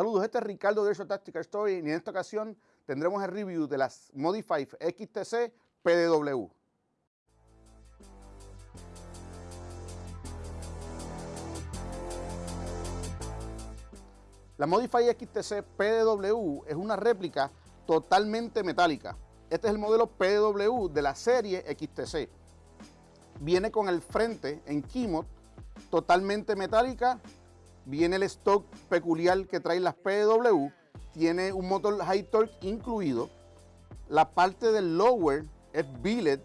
Saludos, este es Ricardo de Airsoft Tactical Story y en esta ocasión tendremos el review de las Modify XTC PDW. La Modify XTC PDW es una réplica totalmente metálica. Este es el modelo PDW de la serie XTC. Viene con el frente en Kimot totalmente metálica viene el stock peculiar que trae las PW, tiene un motor high torque incluido, la parte del lower es billet,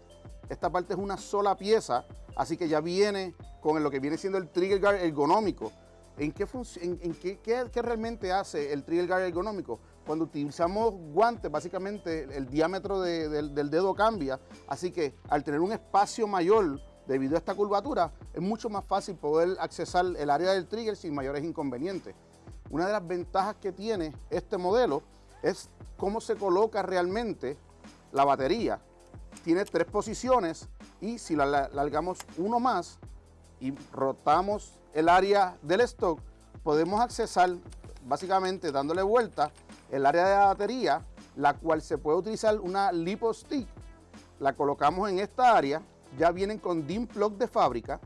esta parte es una sola pieza, así que ya viene con lo que viene siendo el trigger guard ergonómico. ¿En qué, en, qué, realmente hace el trigger guard ergonómico? Cuando utilizamos guantes, básicamente el, diámetro del dedo cambia, así que al tener un espacio mayor Debido a esta curvatura, es mucho más fácil poder accesar el área del trigger sin mayores inconvenientes. Una de las ventajas que tiene este modelo es cómo se coloca realmente la batería. Tiene tres posiciones y si la largamos uno más y rotamos el área del stock, podemos accesar básicamente dándole vuelta el área de la batería, la cual se puede utilizar una lipo stick. La colocamos en esta área ya vienen con DIN plug de fábrica.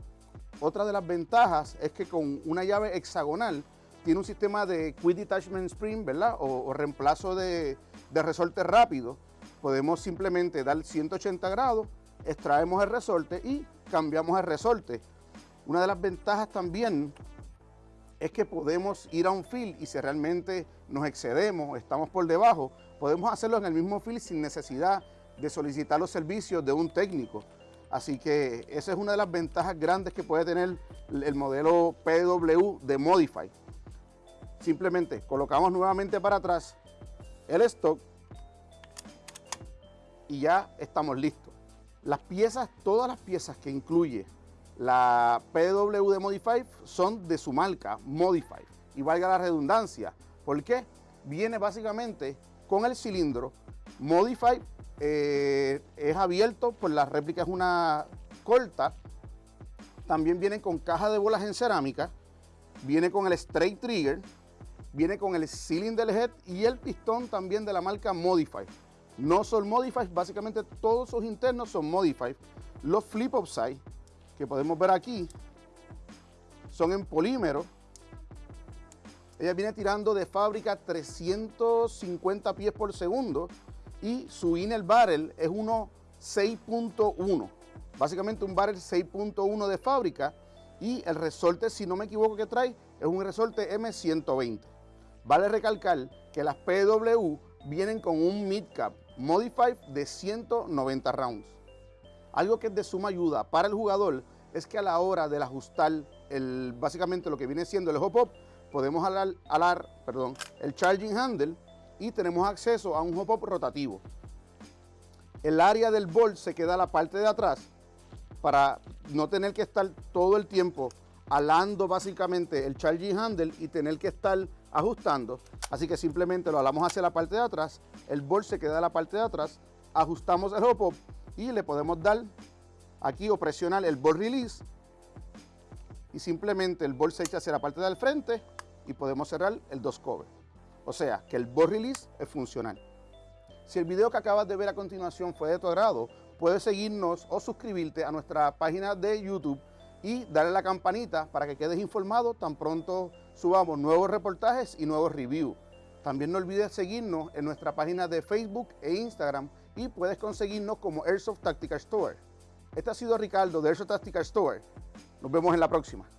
Otra de las ventajas es que con una llave hexagonal tiene un sistema de Quick Detachment Spring, ¿verdad? O, reemplazo de, resorte rápido. Podemos simplemente dar 180 grados, extraemos el resorte y cambiamos el resorte. Una de las ventajas también es que podemos ir a un field y si realmente nos excedemos, estamos por debajo, podemos hacerlo en el mismo field sin necesidad de solicitar los servicios de un técnico. Así que esa es una de las ventajas grandes que puede tener el modelo PW de Modify. Simplemente colocamos nuevamente para atrás el stock y ya estamos listos. Las piezas, todas las piezas que incluye la PW de Modify son de su marca, Modify. Y valga la redundancia, ¿por qué? Viene básicamente con el cilindro Modify eh, es abierto, pues la réplica es una corta. También viene con caja de bolas en cerámica, viene con el straight trigger, viene con el cylinder head y el pistón también de la marca Modify. No son Modify, básicamente todos sus internos son Modify. Los flip upside que podemos ver aquí son en polímero. Ella viene tirando de fábrica 350 pies por segundo y su inner barrel es uno 6.1. Básicamente un barrel 6.1 de fábrica y el resorte, si no me equivoco que trae, es un resorte M120. Vale recalcar que las PW vienen con un mid-cap Modified de 190 rounds. Algo que es de suma ayuda para el jugador es que a la hora de ajustar el, básicamente lo que viene siendo el hop-up, podemos alar, alar perdón, el charging handle y tenemos acceso a un hop-up rotativo. El área del bolt se queda a la parte de atrás para no tener que estar todo el tiempo alando básicamente el charging handle y tener que estar ajustando. Así que simplemente lo alamos hacia la parte de atrás, el bolt se queda a la parte de atrás, ajustamos el hop-up y le podemos dar aquí o presionar el bolt release y simplemente el bolt se echa hacia la parte del frente y podemos cerrar el dos cover. O sea, que el board release es funcional. Si el video que acabas de ver a continuación fue de tu agrado, puedes seguirnos o suscribirte a nuestra página de YouTube y darle la campanita para que quedes informado tan pronto subamos nuevos reportajes y nuevos reviews. También no olvides seguirnos en nuestra página de Facebook e Instagram y puedes conseguirnos como Airsoft Tactical Store. Este ha sido Ricardo de Airsoft Tactical Store. Nos vemos en la próxima.